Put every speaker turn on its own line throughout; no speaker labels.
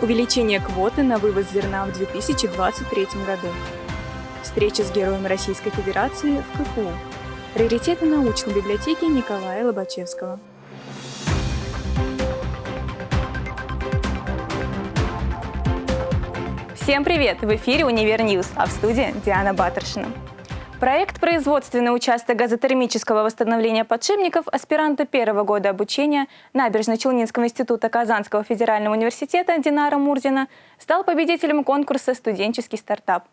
увеличение квоты на вывоз зерна в 2023 году, встреча с героем Российской Федерации в КФУ, приоритеты научной библиотеки Николая Лобачевского. Всем привет! В эфире «Univer News», а в студии Диана Батыршина. Проект «Производственный участок газотермического восстановления подшипников» аспиранта первого года обучения Набережно-Челнинского института Казанского федерального университета Динара Мурзина стал победителем конкурса «Студенческий стартап».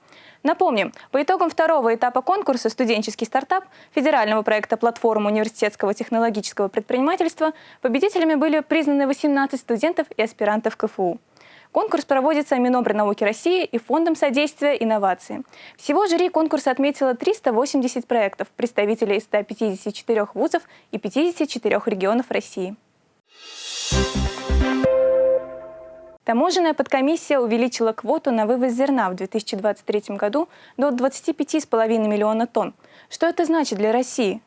Напомним, по итогам второго этапа конкурса «Студенческий стартап» федерального проекта «Платформа университетского технологического предпринимательства» победителями были признаны 18 студентов и аспирантов КФУ. Конкурс проводится Минобрнауки России и Фондом содействия инновации. Всего жюри конкурса отметило 380 проектов представителей 154 вузов и 54 регионов России. Таможенная подкомиссия увеличила квоту на вывоз зерна в 2023 году до 25,5 миллиона тонн. Что это значит для России?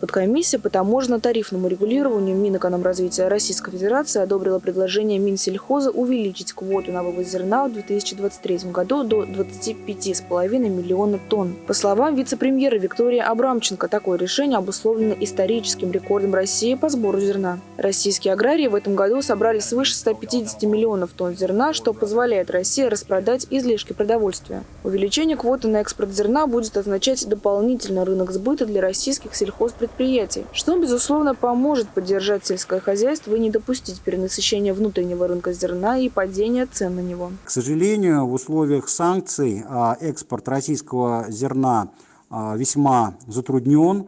Подкомиссия по таможенно-тарифному регулированию Минэкономразвития Российской Федерации одобрила предложение Минсельхоза увеличить квоту на вывоз зерна в 2023 году до 25,5 миллиона тонн. По словам вице-премьера Виктории Абрамченко, такое решение обусловлено историческим рекордом России по сбору зерна. Российские аграрии в этом году собрали свыше 150 миллионов тонн зерна, что позволяет России распродать излишки продовольствия. Увеличение квоты на экспорт зерна будет означать дополнительный рынок сбыта для российских сельхозпредприятий предприятий, что, безусловно, поможет поддержать сельское хозяйство и не допустить перенасыщения внутреннего рынка зерна и падения цен на него.
К сожалению, в условиях санкций а, экспорт российского зерна а, весьма затруднен.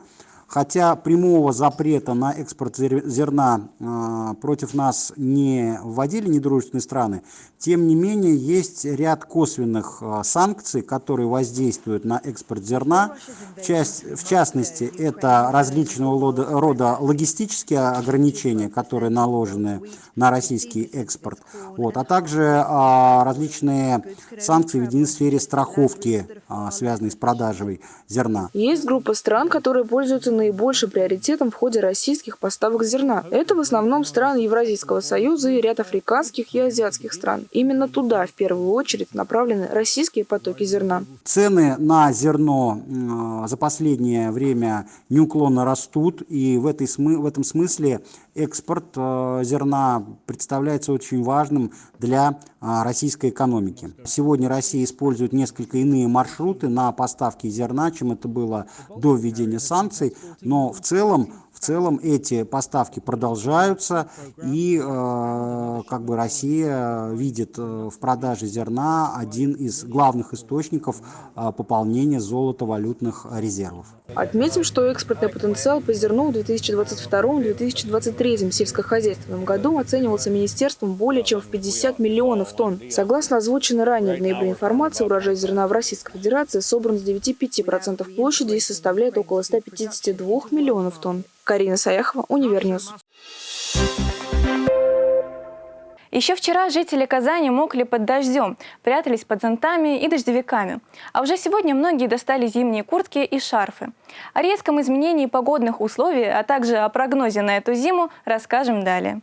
Хотя прямого запрета на экспорт зерна э, против нас не вводили недружественные страны, тем не менее есть ряд косвенных э, санкций, которые воздействуют на экспорт зерна. В, часть, в частности, это различного рода, логистические ограничения, которые наложены на российский экспорт, вот, а также э, различные санкции введены в сфере страховки, связанные с продажей зерна.
Есть группа стран, которые пользуются наибольшим приоритетом в ходе российских поставок зерна. Это в основном страны Евразийского союза и ряд африканских и азиатских стран. Именно туда в первую очередь направлены российские потоки зерна.
Цены на зерно за последнее время неуклонно растут, и в, этой, в этом смысле экспорт э, зерна представляется очень важным для а, российской экономики. Сегодня Россия использует несколько иные маршруты на поставки зерна, чем это было до введения санкций, но в целом в целом эти поставки продолжаются, и э, как бы Россия видит э, в продаже зерна один из главных источников э, пополнения золотовалютных резервов.
Отметим, что экспортный потенциал по зерну в 2022-2023 сельскохозяйственном году оценивался министерством более чем в 50 миллионов тонн. Согласно озвученной ранее в ноябре информации, урожай зерна в Российской Федерации собран с 9,5% площади и составляет около 152 миллионов тонн. Карина Саяхова, Univer News.
Еще вчера жители Казани мокли под дождем, прятались под зонтами и дождевиками. А уже сегодня многие достали зимние куртки и шарфы. О резком изменении погодных условий, а также о прогнозе на эту зиму расскажем далее.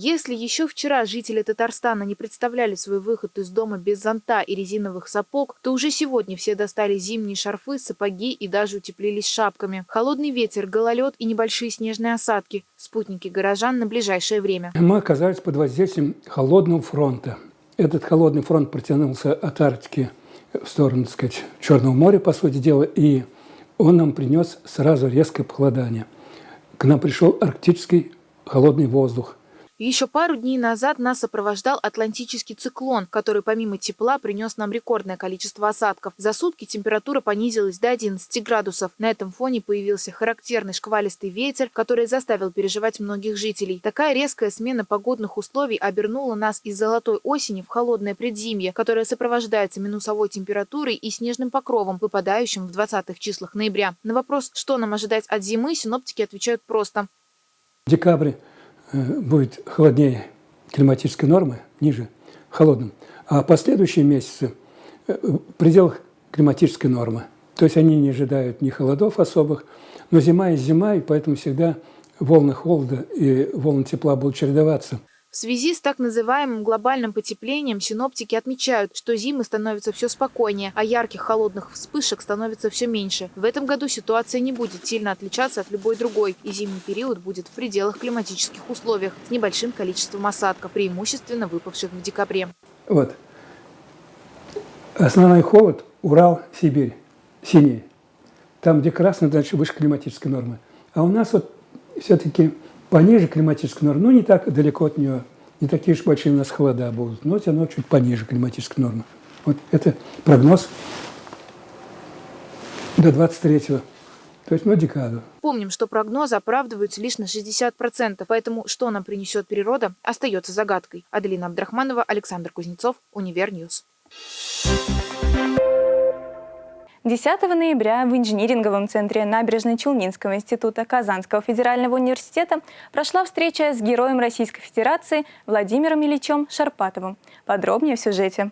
Если еще вчера жители Татарстана не представляли свой выход из дома без зонта и резиновых сапог, то уже сегодня все достали зимние шарфы, сапоги и даже утеплились шапками. Холодный ветер, гололед и небольшие снежные осадки – спутники горожан на ближайшее время.
Мы оказались под воздействием холодного фронта. Этот холодный фронт протянулся от Арктики в сторону, так сказать, Черного моря, по сути дела, и он нам принес сразу резкое похолодание. К нам пришел арктический холодный воздух.
Еще пару дней назад нас сопровождал атлантический циклон, который помимо тепла принес нам рекордное количество осадков. За сутки температура понизилась до 11 градусов. На этом фоне появился характерный шквалистый ветер, который заставил переживать многих жителей. Такая резкая смена погодных условий обернула нас из золотой осени в холодное предзимье, которое сопровождается минусовой температурой и снежным покровом, выпадающим в 20-х числах ноября. На вопрос, что нам ожидать от зимы, синоптики отвечают просто.
Декабрь будет холоднее климатической нормы, ниже, холодным, а последующие месяцы э, в пределах климатической нормы. То есть они не ожидают ни холодов особых, но зима и зима, и поэтому всегда волны холода и волны тепла будут чередоваться.
В связи с так называемым глобальным потеплением синоптики отмечают, что зимы становятся все спокойнее, а ярких холодных вспышек становится все меньше. В этом году ситуация не будет сильно отличаться от любой другой, и зимний период будет в пределах климатических условиях с небольшим количеством осадков, преимущественно выпавших в декабре.
Вот. Основной холод – Урал, Сибирь, синий. Там, где красный, значит, выше климатической нормы. А у нас вот все-таки пониже климатической нормы, ну, не так далеко от нее, не такие уж большие у нас холода будут, но все равно чуть пониже климатической нормы. Вот это прогноз до 23-го, то есть, ну, декаду.
Помним, что прогнозы оправдываются лишь на 60%, поэтому что нам принесет природа, остается загадкой. Аделина Абдрахманова, Александр Кузнецов, Univer News.
10 ноября в инжиниринговом центре Набережно-Челнинского института Казанского федерального университета прошла встреча с героем Российской Федерации Владимиром Ильичем Шарпатовым. Подробнее в сюжете.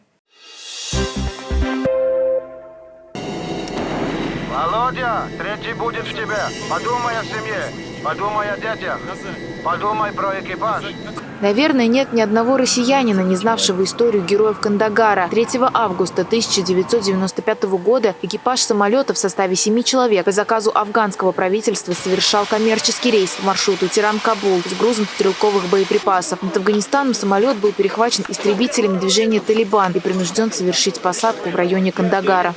Володя, третий будет в тебе. Подумай о семье, подумай о детях, подумай про экипаж.
Наверное, нет ни одного россиянина, не знавшего историю героев Кандагара. 3 августа 1995 года экипаж самолета в составе семи человек по заказу афганского правительства совершал коммерческий рейс в маршруту Тиран-Кабул с грузом стрелковых боеприпасов. Над Афганистаном самолет был перехвачен истребителями движения «Талибан» и принужден совершить посадку в районе Кандагара.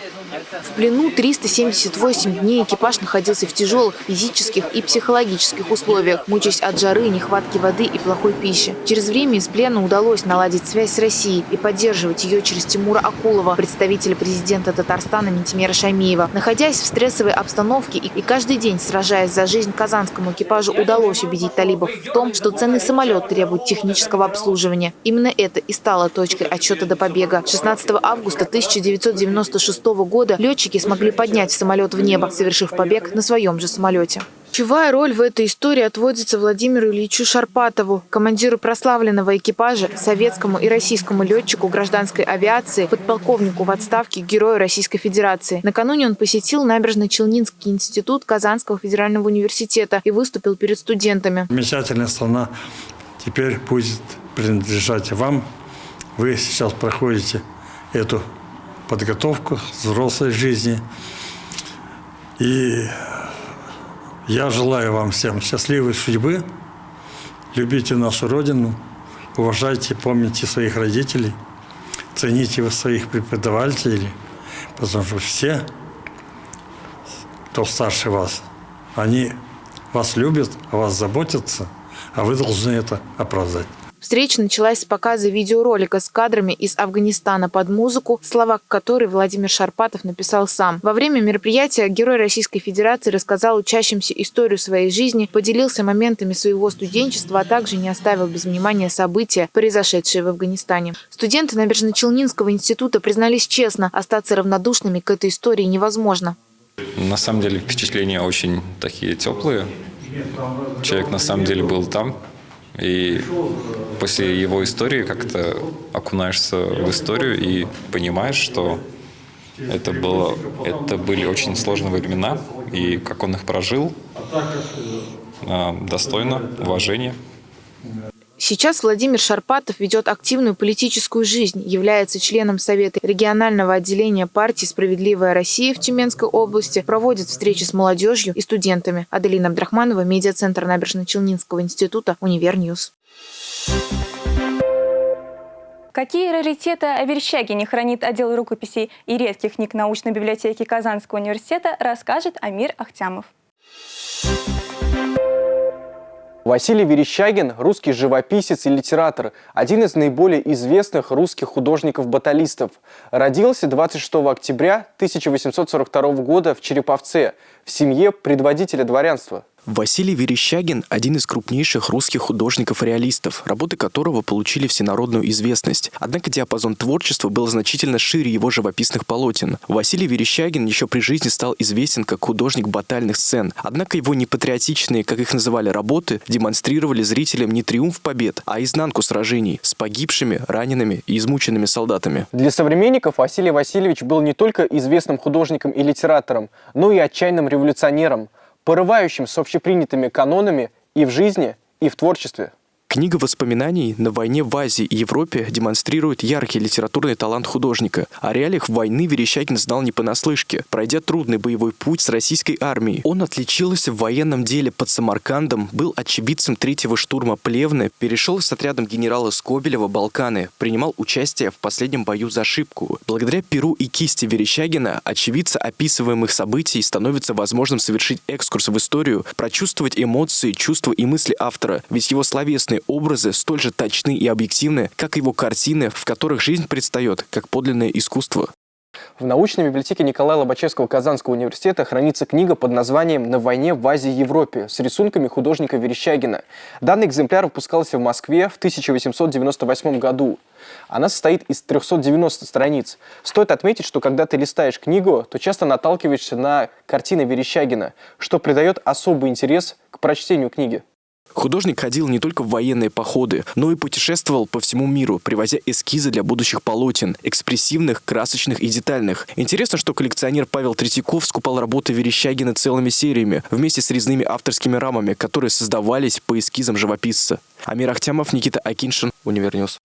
В плену 378 дней экипаж находился в тяжелых физических и психологических условиях, мучаясь от жары, нехватки воды и плохой пищи. Через время из плена удалось наладить связь с Россией и поддерживать ее через Тимура Акулова, представителя президента Татарстана Ментимера Шаймиева. Находясь в стрессовой обстановке и каждый день сражаясь за жизнь казанскому экипажу, удалось убедить талибов в том, что ценный самолет требует технического обслуживания. Именно это и стало точкой отчета до побега. 16 августа 1996 года года летчики смогли поднять самолет в небо, совершив побег на своем же самолете. Ключевая роль в этой истории отводится Владимиру Ильичу Шарпатову, командиру прославленного экипажа, советскому и российскому летчику гражданской авиации, подполковнику в отставке, герою Российской Федерации. Накануне он посетил Набережно-Челнинский институт Казанского федерального университета и выступил перед студентами.
Замечательная страна теперь будет принадлежать вам. Вы сейчас проходите эту подготовку взрослой жизни. И я желаю вам всем счастливой судьбы. Любите нашу Родину, уважайте, помните своих родителей, цените вы своих преподавателей, потому что все, кто старше вас, они вас любят, о вас заботятся, а вы должны это оправдать.
Встреча началась с показа видеоролика с кадрами из Афганистана под музыку, слова которой Владимир Шарпатов написал сам. Во время мероприятия герой Российской Федерации рассказал учащимся историю своей жизни, поделился моментами своего студенчества, а также не оставил без внимания события, произошедшие в Афганистане. Студенты Набережно-Челнинского института признались честно, остаться равнодушными к этой истории невозможно.
На самом деле впечатления очень такие теплые. Человек на самом деле был там, и после его истории как-то окунаешься в историю и понимаешь, что это, было, это были очень сложные времена, и как он их прожил, а, достойно уважения.
Сейчас Владимир Шарпатов ведет активную политическую жизнь, является членом Совета регионального отделения партии «Справедливая Россия» в Тюменской области, проводит встречи с молодежью и студентами. Аделина Абдрахманова, медиацентр Набережно-Челнинского института, Univer News.
Какие раритеты о Верещагине хранит отдел рукописей и редких книг научной библиотеки Казанского университета, расскажет Амир Ахтямов.
Василий Верещагин – русский живописец и литератор, один из наиболее известных русских художников-баталистов. Родился 26 октября 1842 года в Череповце, в семье предводителя дворянства.
Василий Верещагин – один из крупнейших русских художников-реалистов, работы которого получили всенародную известность. Однако диапазон творчества был значительно шире его живописных полотен. Василий Верещагин еще при жизни стал известен как художник батальных сцен. Однако его непатриотичные, как их называли, работы демонстрировали зрителям не триумф побед, а изнанку сражений с погибшими, ранеными и измученными солдатами.
Для современников Василий Васильевич был не только известным художником и литератором, но и отчаянным революционером – порывающим с общепринятыми канонами и в жизни, и в творчестве.
Книга воспоминаний «На войне в Азии и Европе» демонстрирует яркий литературный талант художника. О реалиях войны Верещагин знал не понаслышке, пройдя трудный боевой путь с российской армией. Он отличился в военном деле под Самаркандом, был очевидцем третьего штурма Плевны, перешел с отрядом генерала Скобелева Балканы, принимал участие в последнем бою за Шипку. Благодаря перу и кисти Верещагина очевидца описываемых событий становится возможным совершить экскурс в историю, прочувствовать эмоции, чувства и мысли автора, ведь его словесные образы столь же точны и объективны, как его картины, в которых жизнь предстает как подлинное искусство.
В научной библиотеке Николая Лобачевского Казанского университета хранится книга под названием «На войне в Азии и Европе» с рисунками художника Верещагина. Данный экземпляр выпускался в Москве в 1898 году. Она состоит из 390 страниц. Стоит отметить, что когда ты листаешь книгу, то часто наталкиваешься на картины Верещагина, что придает особый интерес к прочтению книги.
Художник ходил не только в военные походы, но и путешествовал по всему миру, привозя эскизы для будущих полотен, экспрессивных, красочных и детальных. Интересно, что коллекционер Павел Третьяков скупал работы Верещагина целыми сериями, вместе с резными авторскими рамами, которые создавались по эскизам живописца. Амир Ахтямов, Никита Акиншин, Univer News.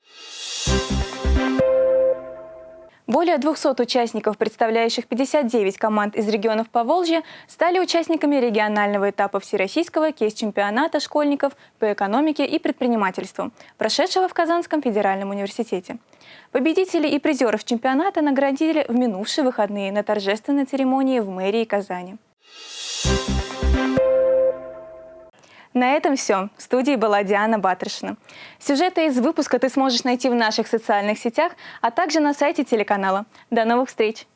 Более 200 участников, представляющих 59 команд из регионов Поволжья, стали участниками регионального этапа Всероссийского кейс-чемпионата школьников по экономике и предпринимательству, прошедшего в Казанском федеральном университете. Победителей и призеров чемпионата наградили в минувшие выходные на торжественной церемонии в мэрии Казани. На этом все. В студии была Диана Батрышина. Сюжеты из выпуска ты сможешь найти в наших социальных сетях, а также на сайте телеканала. До новых встреч!